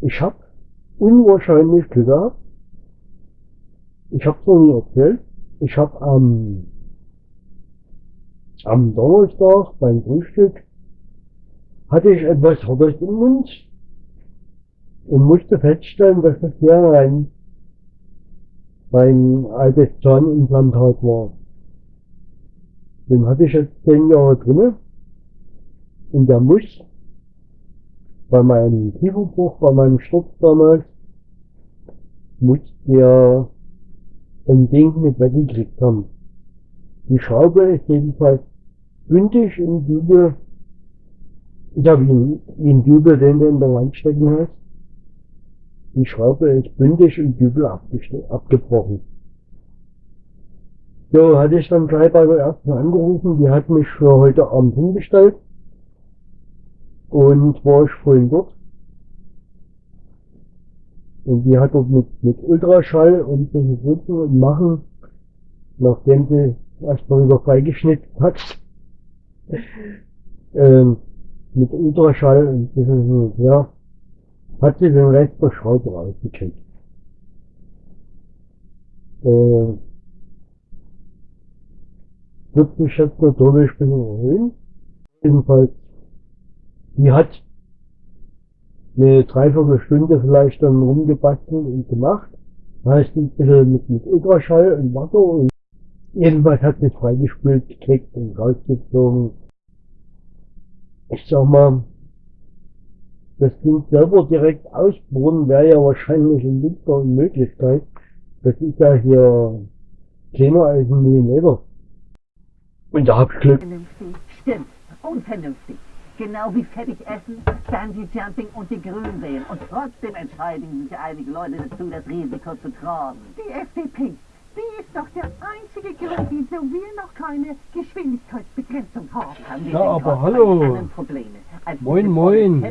Ich habe unwahrscheinlich Glück gehabt. Ich habe es noch nie erzählt. Ich habe am, am Donnerstag beim Frühstück hatte ich etwas Hartes im Mund und musste feststellen, dass das hier ein, mein altes Zahnimplantat war. Den hatte ich jetzt zehn Jahre drinne und der muss bei meinem Kieferbruch, bei meinem Sturz damals, muss der ein Ding mit weggekriegt haben. Die Schraube ist jedenfalls bündig im Dübel, ja wie ein, wie ein Dübel, den du in der Wand stecken hast. Die Schraube ist bündig im Dübel abgebrochen. So, hatte ich dann gleich bei der ersten angerufen, die hat mich für heute Abend hingestellt. Und war ich vorhin dort. Und die hat dort mit, mit Ultraschall und so sitzen und machen, nachdem sie erstmal wieder freigeschnitten hat, ähm, mit Ultraschall und bisschen, ja, hat sie den Rest der Schraube rausgekriegt. Äh, wird mich jetzt natürlich ein bisschen erhöhen. Jedenfalls, die hat eine Dreiviertelstunde vielleicht dann rumgebastelt und gemacht. Heißt ein bisschen mit, mit Ultraschall und Wasser und jedenfalls hat sie freigespült gekriegt und rausgezogen. Ich sag mal, das Ding selber direkt ausbohren wäre ja wahrscheinlich in Winter eine Möglichkeit. Das ist ja hier kleiner als ein Millimeter. Und da hab ich Glück. Vernünftig. Stimmt. Unvernünftig. Genau wie fettig essen, Bungee Jumping und die Grünen Und trotzdem entscheiden sich einige Leute dazu, das Risiko zu tragen. Die FDP, die ist doch der einzige Grund, wieso wir noch keine Geschwindigkeitsbegrenzung haben. Haben wir Ja, aber hallo. Probleme als Moin, moin.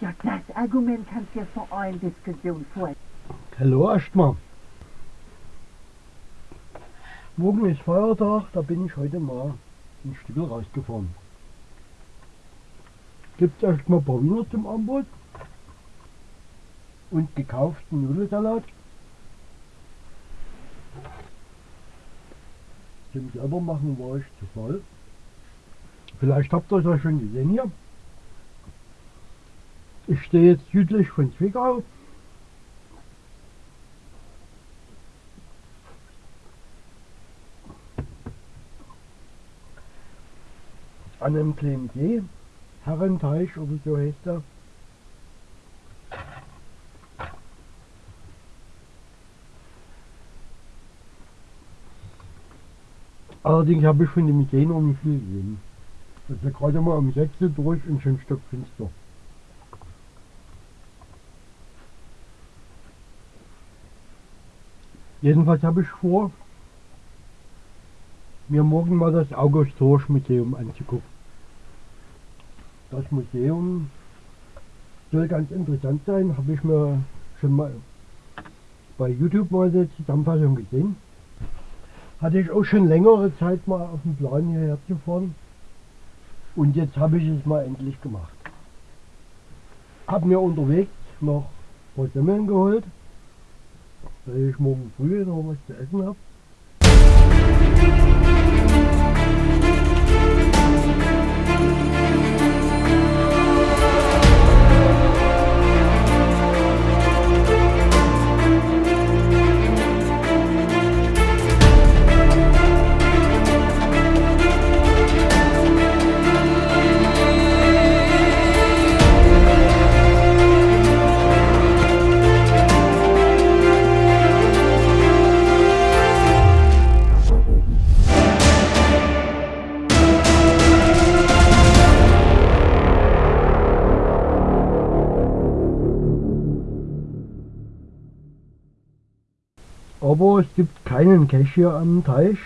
Ja, das Argument kannst du ja vor allen Diskussionen vor. Hallo erstmal. Morgen ist Feiertag, da bin ich heute mal ein Stück rausgefahren. Gibt's erstmal ein paar Wiener zum Angebot und gekauften Nudelsalat. Zum selber machen war ich zu voll. Vielleicht habt ihr es ja schon gesehen hier. Ich stehe jetzt südlich von Zwickau an einem kleinen See, Herrenteich oder so heißt er. Allerdings habe ich von dem See noch nicht viel gesehen. Das ist ja gerade mal um 6 Uhr durch und schon stockfinster. Jedenfalls habe ich vor, mir morgen mal das August Horsch Museum anzugucken. Das Museum soll ganz interessant sein, habe ich mir schon mal bei YouTube mal eine Zusammenfassung gesehen. Hatte ich auch schon längere Zeit mal auf dem Plan hierher zu fahren. Und jetzt habe ich es mal endlich gemacht. Habe mir unterwegs noch ein paar Semmeln geholt, weil ich morgen früh noch was zu essen habe. Aber es gibt keinen Cache hier am Teich.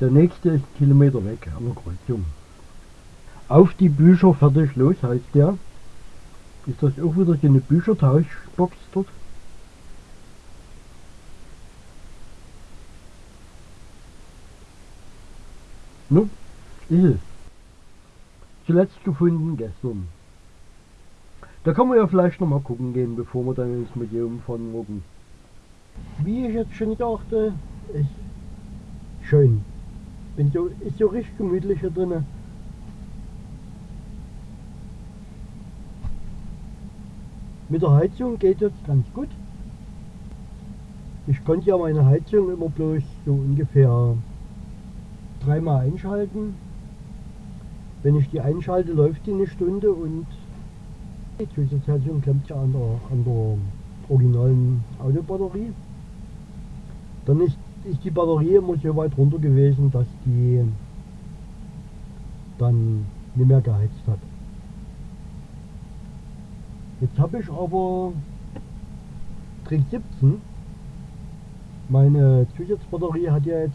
Der nächste ist einen Kilometer weg an der Kreuzung. Auf die Bücher fertig los heißt der. Ist das auch wieder so eine Büchertauschbox dort? No, ist es. Zuletzt gefunden gestern. Da kann man ja vielleicht noch mal gucken gehen, bevor wir dann ins Museum fahren morgen. Wie ich jetzt schon dachte, ist schön. Bin so, ist so richtig gemütlich hier drinnen. Mit der Heizung geht jetzt ganz gut. Ich konnte ja meine Heizung immer bloß so ungefähr dreimal einschalten. Wenn ich die einschalte, läuft die eine Stunde und die Zusatzheizung klemmt ja an der, an der originalen Autobatterie. Dann ist, ist die Batterie immer so weit runter gewesen, dass die dann nicht mehr geheizt hat. Jetzt habe ich aber Trick 17. Meine Zusatzbatterie hat ja jetzt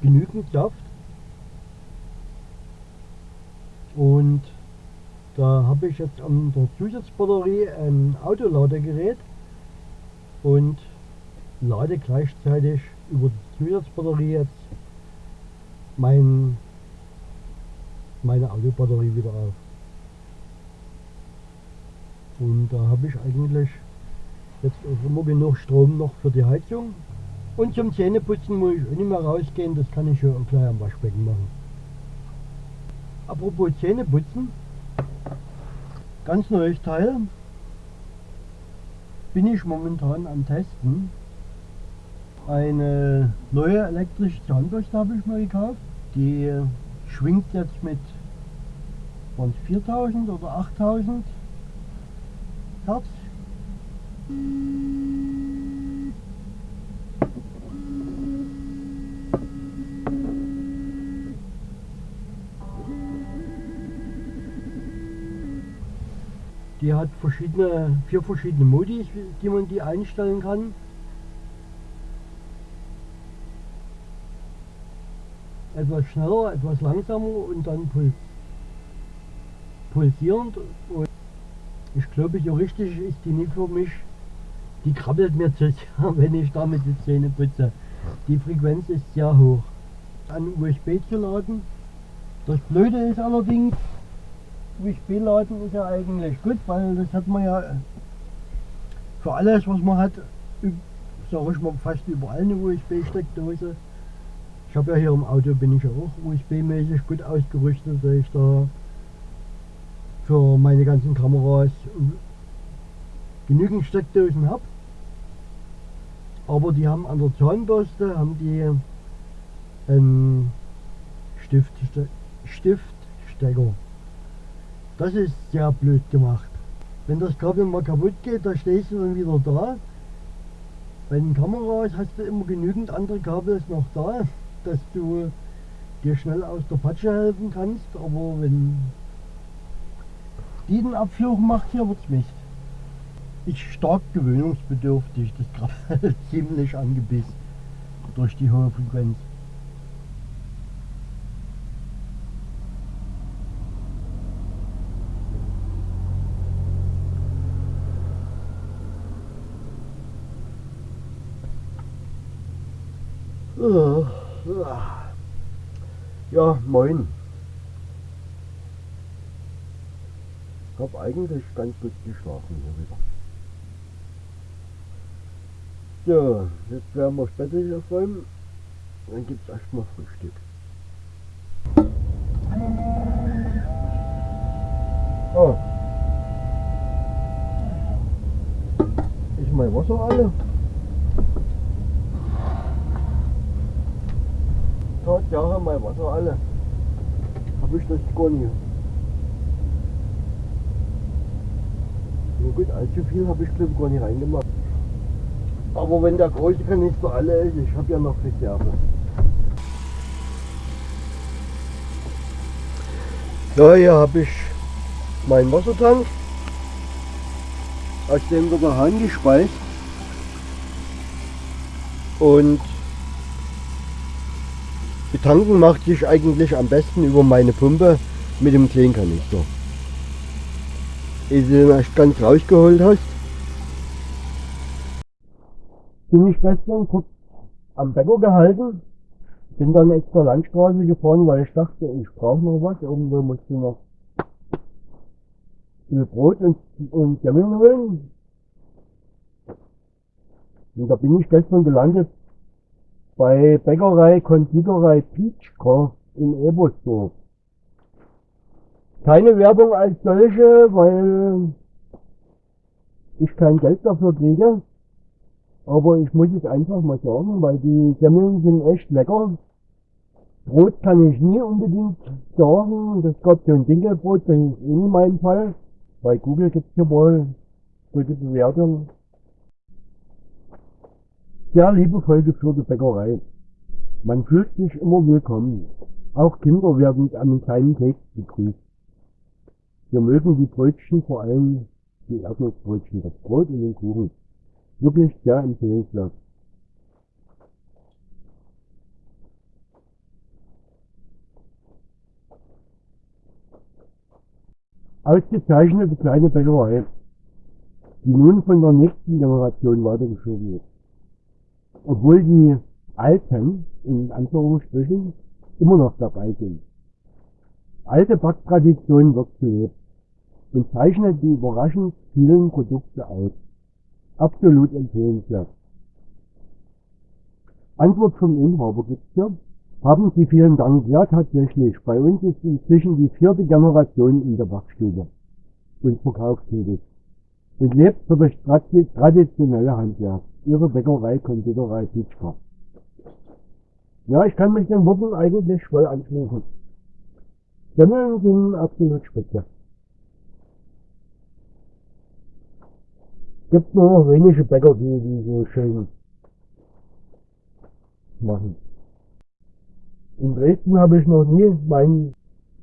genügend Saft. Und da habe ich jetzt an der Zusatzbatterie ein Autoladegerät und lade gleichzeitig über die Zusatzbatterie jetzt mein, meine Autobatterie wieder auf. Und da habe ich eigentlich jetzt auch immer genug Strom noch für die Heizung. Und zum Zähneputzen muss ich auch nicht mehr rausgehen, das kann ich ja auch gleich am Waschbecken machen. Apropos Zähneputzen, ganz neues Teil, bin ich momentan am Testen. Eine neue elektrische Zahnbürste habe ich mir gekauft. Die schwingt jetzt mit 4000 oder 8000 Hertz. Die hat verschiedene, vier verschiedene Modi, die man die einstellen kann. Etwas schneller, etwas langsamer und dann puls pulsierend. Und ich glaube, so richtig ist die nicht für mich. Die krabbelt mir zu sehr, wenn ich damit die Zähne putze. Die Frequenz ist sehr hoch. An USB zu laden. Das Blöde ist allerdings, USB laden ist ja eigentlich gut, weil das hat man ja für alles, was man hat, sage ich mal fast überall eine USB-Steckdose. Ich habe ja hier im Auto bin ich ja auch USB-mäßig gut ausgerüstet, dass ich da für meine ganzen Kameras genügend Steckdosen habe. Aber die haben an der Zahnbürste haben die einen Stift, Stiftstecker. Das ist sehr blöd gemacht. Wenn das Kabel mal kaputt geht, da stehst du dann wieder da. Bei den Kameras hast du immer genügend andere Kabel noch da, dass du dir schnell aus der Patsche helfen kannst. Aber wenn die den Abflug macht, hier wird's Mist. Ist stark gewöhnungsbedürftig, das Krabbel ziemlich angebissen durch die hohe Frequenz. Ja, moin. Ich habe eigentlich ganz gut geschlafen hier wieder. So, jetzt werden wir später hier aufräumen. Dann gibt es erstmal Frühstück. Oh. Ist mein Wasser alle? Tatsache, mein Wasser alle. Habe ich das gar nicht. Na gut, allzu viel habe ich glaube gar nicht reingemacht. Aber wenn der große Kanister alle ist, ich habe ja noch Reserve. Ja, hier habe ich meinen Wassertank, aus dem wird der Hahn gespeist. Und betanken macht sich eigentlich am besten über meine Pumpe mit dem kleinen Kanister. Ehe du den erst ganz rausgeholt hast. Bin ich gestern kurz am Bäcker gehalten, bin dann extra Landstraße gefahren, weil ich dachte, ich brauche noch was, irgendwo muss ich noch will Brot und, und Semmeln holen. Und da bin ich gestern gelandet bei Bäckerei, Konditorei Peachko in Ebersdorf. Keine Werbung als solche, weil ich kein Geld dafür kriege. Aber ich muss es einfach mal sagen, weil die Semmeln sind echt lecker. Brot kann ich nie unbedingt sagen. Das gab so ein Dinkelbrot, das ist eh in meinem Fall. Bei Google gibt es ja wohl gute Bewertungen. Sehr liebevoll geführte Bäckerei. Man fühlt sich immer willkommen. Auch Kinder werden mit einem kleinen Keks begrüßt. Wir mögen die Brötchen, vor allem die Erdnussbrötchen, das Brot und den Kuchen. Wirklich sehr empfehlenswert. Ausgezeichnete kleine Bäckerei, die nun von der nächsten Generation weitergeschoben wird. Obwohl die Alten, in Anführungsstrichen, immer noch dabei sind. Alte Backtradition wird gelebt und zeichnet die überraschend vielen Produkte aus. Absolut empfehlenswert. Antwort vom Inhaber gibt's hier. Haben Sie vielen Dank. Ja, tatsächlich. Bei uns ist inzwischen die vierte Generation in der Backstube und verkauft tätig. Und lebt für das traditionelle Handwerk. Ihre Bäckerei, Konditorei Pitschka. Ja, ich kann mich den Worten eigentlich voll anschließen. Semmeln sind absolut spitze. Gibt nur noch wenige Bäcker, die, die so schön machen. In Dresden habe ich noch nie meinen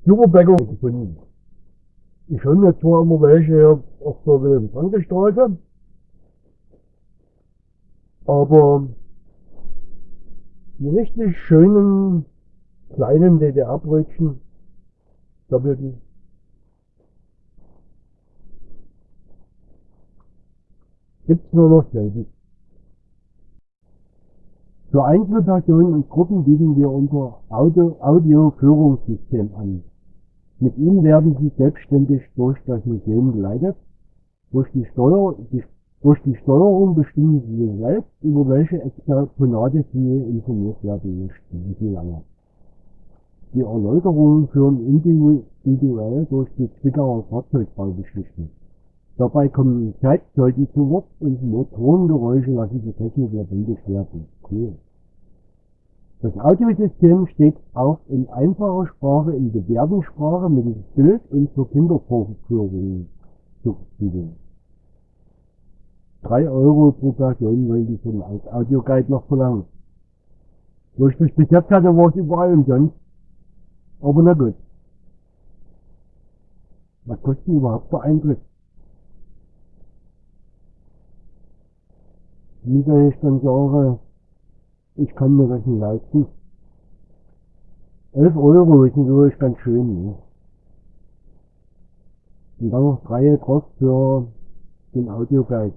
Superbäcker gefunden. Ich höre mir zwar immer welche auf der Wilhelm-Franke-Straße, aber die richtig schönen kleinen DDR-Brötchen, doppelten, gibt's nur noch selten. Für Einzelpersonen und Gruppen bieten wir unser Audio-Führungssystem an. Mit ihm werden Sie selbstständig durch das Museum geleitet. Durch die, Steuer, die, durch die Steuerung bestimmen Sie selbst, über welche Exponate Sie informiert werden möchten, wie lange. Die Erläuterungen führen individuell durch die Zwickauer Fahrzeugbaugeschichten. Dabei kommen Zeitzeugen zu Wort und Motorengeräusche lassen die Technik lebendig werden. Cool. Das Audiosystem steht auch in einfacher Sprache in Gebärdensprache mittels Bild und zur Kindervorführung zur Verfügung. 3 Euro pro Person wollen die von als Audioguide noch verlangen. Wo ich das jetzt hatte, war es überall umsonst. Aber na gut. Was kostet überhaupt der Eintritt? Wie soll ich dann sagen, ich kann mir das nicht leisten? 11 Euro ist natürlich ganz schön. Ne? Und dann noch freie Kost für den Audioguide.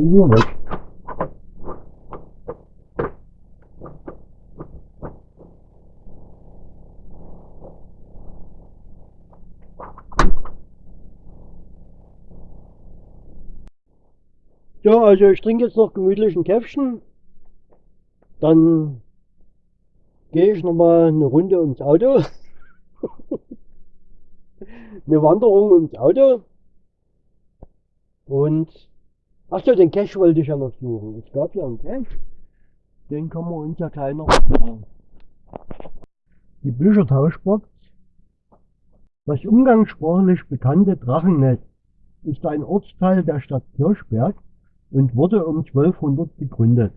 Nur weg. So, also ich trinke jetzt noch gemütlich ein Käffchen. Dann gehe ich nochmal eine Runde ums Auto. eine Wanderung ums Auto. Und Achso, den Cache wollte ich ja noch suchen. Es gab ja einen Cache. Den kann man uns ja gleich noch machen. Die Büchertauschbox. Das umgangssprachlich bekannte Drachennest ist ein Ortsteil der Stadt Kirchberg und wurde um 1200 gegründet.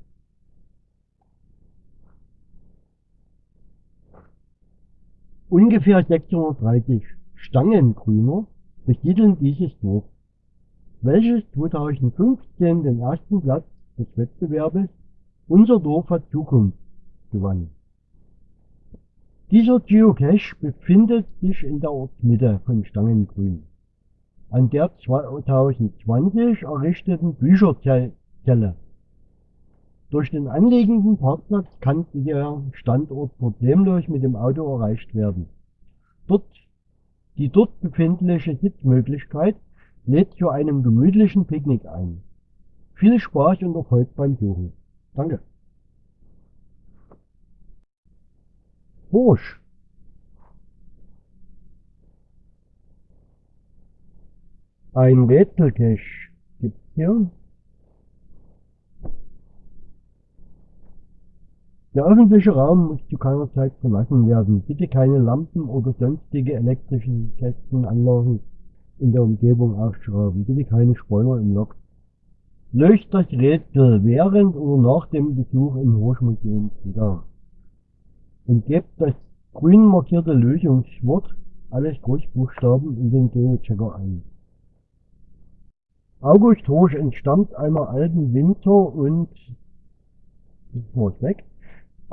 Ungefähr 630 Stangengrüner besiedeln dieses Dorf welches 2015 den ersten Platz des Wettbewerbes Unser Dorf hat Zukunft gewann. Dieser Geocache befindet sich in der Ortsmitte von Stangengrün. An der 2020 errichteten Bücherzelle. Durch den anliegenden Parkplatz kann der Standort problemlos mit dem Auto erreicht werden. Dort, die dort befindliche Sitzmöglichkeit lädt zu einem gemütlichen Picknick ein. Viel Spaß und Erfolg beim Suchen. Danke. Bursch. Ein Rätselcache gibt's hier. Der öffentliche Raum muss zu keiner Zeit verlassen werden. Bitte keine Lampen oder sonstige elektrischen Kästenanlagen in der Umgebung ausschrauben. Bitte keine Spoiler im Log. Löst das Rätsel während oder nach dem Besuch im Horschmuseum wieder. Und gebt das grün markierte Lösungswort, alles Großbuchstaben, in den Geochecker ein. August Horsch entstammt einer alten Winter- und weg,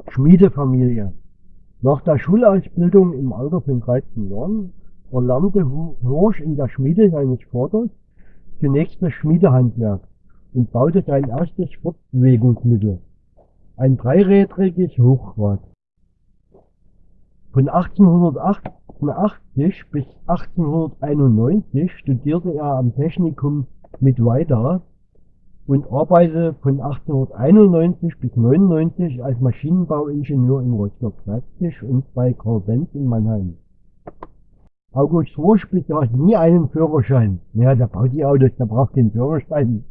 Schmiedefamilie. Nach der Schulausbildung im Alter von 13 Jahren erlernte Horsch in der Schmiede seines Vaters zunächst das Schmiedehandwerk und baute sein erstes Fortbewegungsmittel, ein dreirädriges Hochrad. Von 1888 bis 1891 studierte er am Technikum mit weiter und arbeitete von 1891 bis 1999 als Maschinenbauingenieur in Rostock-Leipzig und bei Karl Benz in Mannheim. August Rosch besaß nie einen Führerschein. Ja, der baut die Autos, der braucht keinen Führerschein.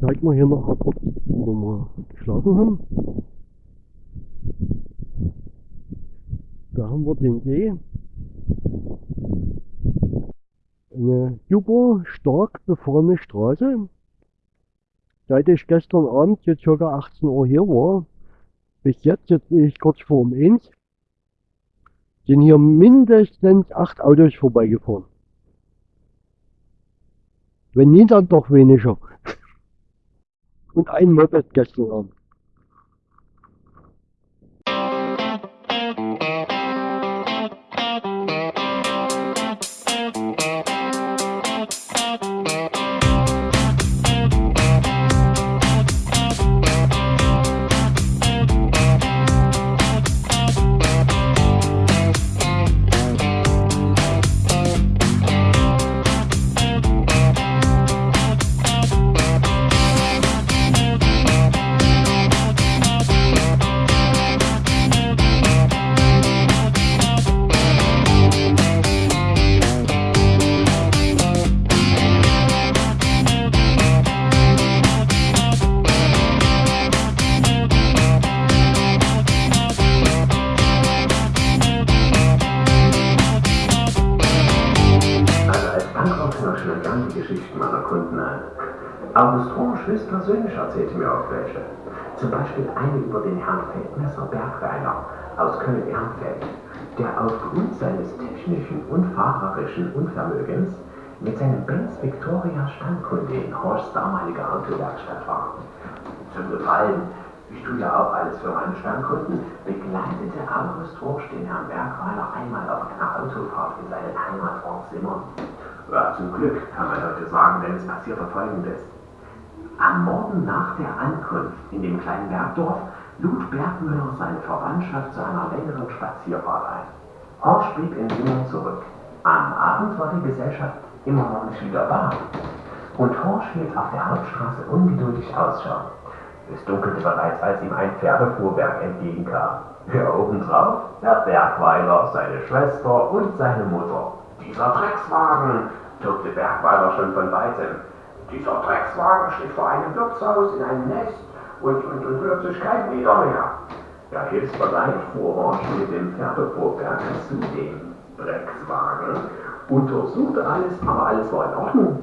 Zeig mal hier noch wo wir geschlafen haben. Da haben wir den See eine super stark befahrene Straße. Seit ich gestern Abend jetzt ca. 18 Uhr hier war, bis jetzt, jetzt bin ich kurz vor um 1, sind hier mindestens acht Autos vorbeigefahren. Wenn nie, dann doch weniger. Und ein Moped gestern Abend. Köln-Ehrenfeld, der aufgrund seines technischen und fahrerischen Unvermögens mit seinem Benz Victoria Standkunde in Horschs damaliger Autowerkstatt war. Zum Gefallen, ich tue ja auch alles für meine Standkunden, begleitete August Horsch den Herrn Bergweiler einmal auf einer Autofahrt in seinen Heimatort Simmern. Ja, zum Glück kann man heute sagen, denn es passierte folgendes. Am Morgen nach der Ankunft in dem kleinen Bergdorf lud Bergmüller seine Verwandtschaft zu einer längeren Spazierfahrt ein. Horsch blieb in Simmern zurück. Am Abend war die Gesellschaft immer noch nicht wieder da. Und Horsch hielt auf der Hauptstraße ungeduldig Ausschau. Es dunkelte bereits, als ihm ein Pferdefuhrwerk entgegenkam. Ja, obendrauf der Bergweiler, seine Schwester und seine Mutter. Dieser Dreckswagen, tobte Bergweiler schon von weitem. Dieser Dreckswagen steht vor einem Wirtshaus in einem Nest und, und, und kein Meter mehr. Ja, hilfsbereit fuhr Horsch mit dem Pferdefuhrwerk zu dem Dreckswagen, untersuchte alles, aber alles war in Ordnung.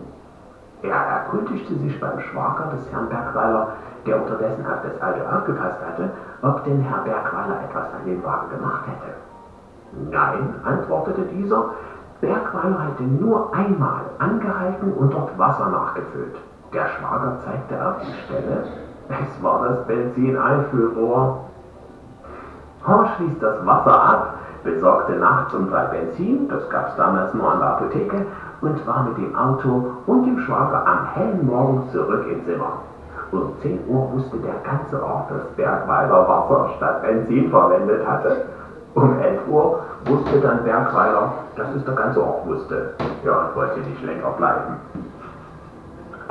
Er erkundigte sich beim Schwager des Herrn Bergweiler, der unterdessen auf das Auto aufgepasst hatte, ob denn Herr Bergweiler etwas an dem Wagen gemacht hätte. Nein, antwortete dieser, Bergweiler hatte nur einmal angehalten und dort Wasser nachgefüllt. Der Schwager zeigte auf die Stelle. Es war das Benzineinfüllrohr. Horsch ließ das Wasser ab, besorgte nachts um drei Benzin, das gab's damals nur an der Apotheke, und war mit dem Auto und dem Schwager am hellen Morgen zurück im Zimmer. Um 10 Uhr wusste der ganze Ort, dass Bergweiler Wasser statt Benzin verwendet hatte. Um 11 Uhr wusste dann Bergweiler, dass es der ganze Ort wusste. Ja, und wollte nicht länger bleiben.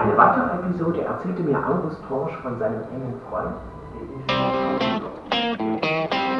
Eine weitere Episode erzählte mir August Horsch von seinem engen Freund. Achtung!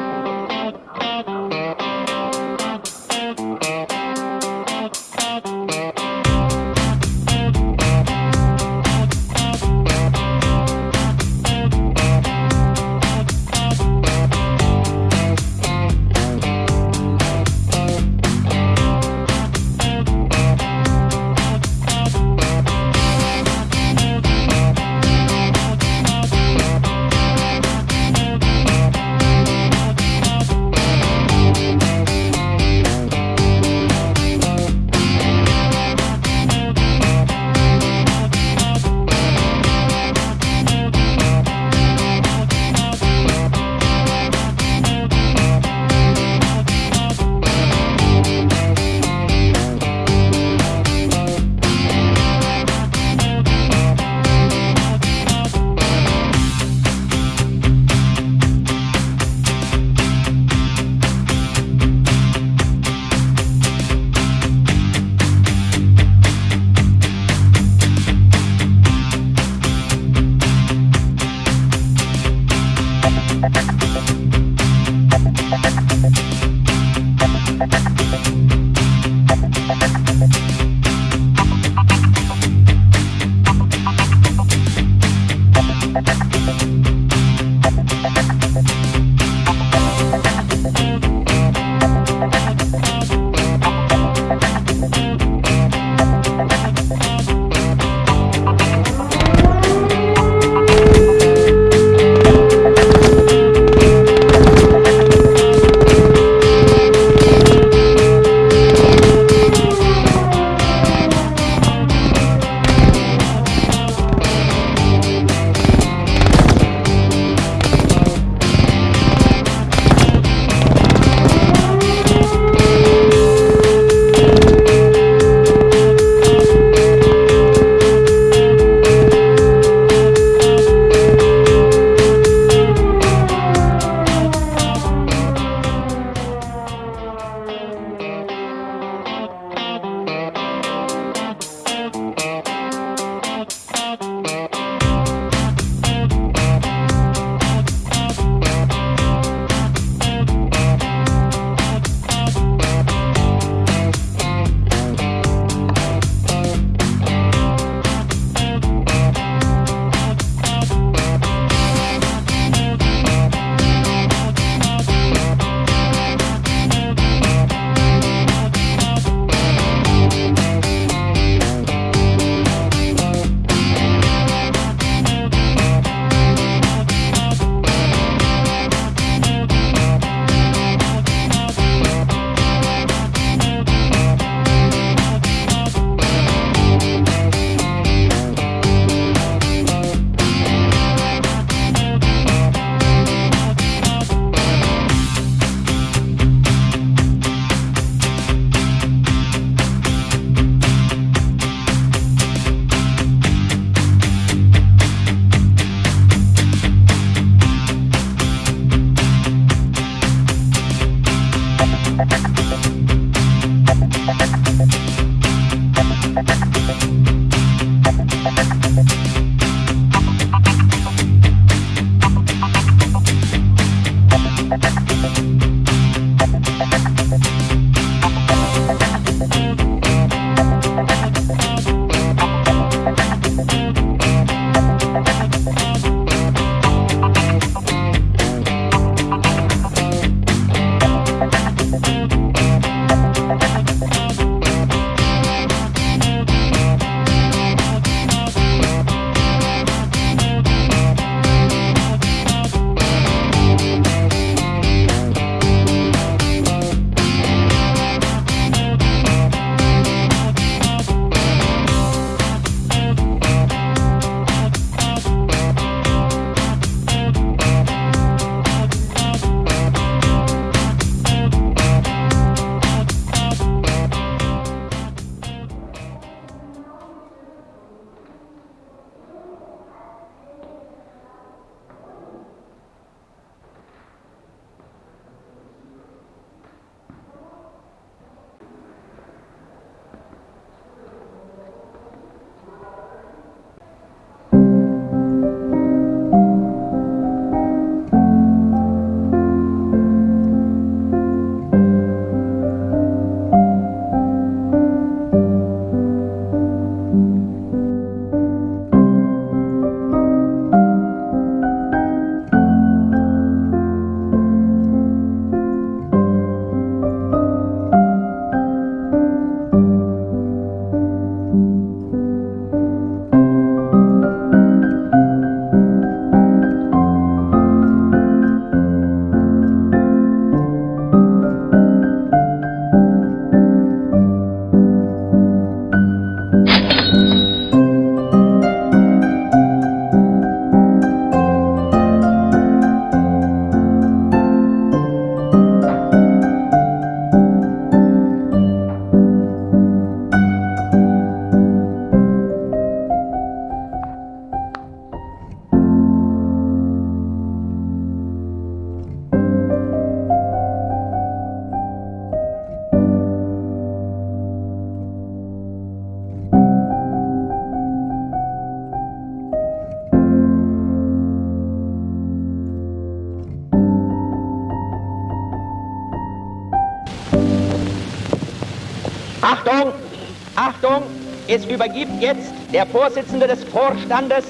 Es übergibt jetzt der Vorsitzende des Vorstandes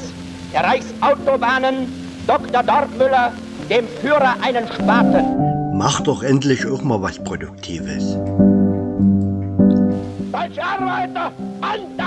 der Reichsautobahnen, Dr. Dortmüller, dem Führer einen Spaten. Mach doch endlich auch mal was Produktives. Deutsche Arbeiter, an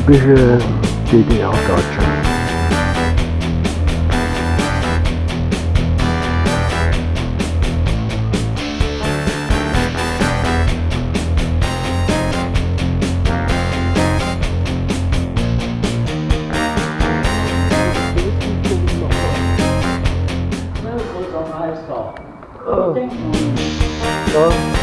typische DDR-Deutschland. Ja.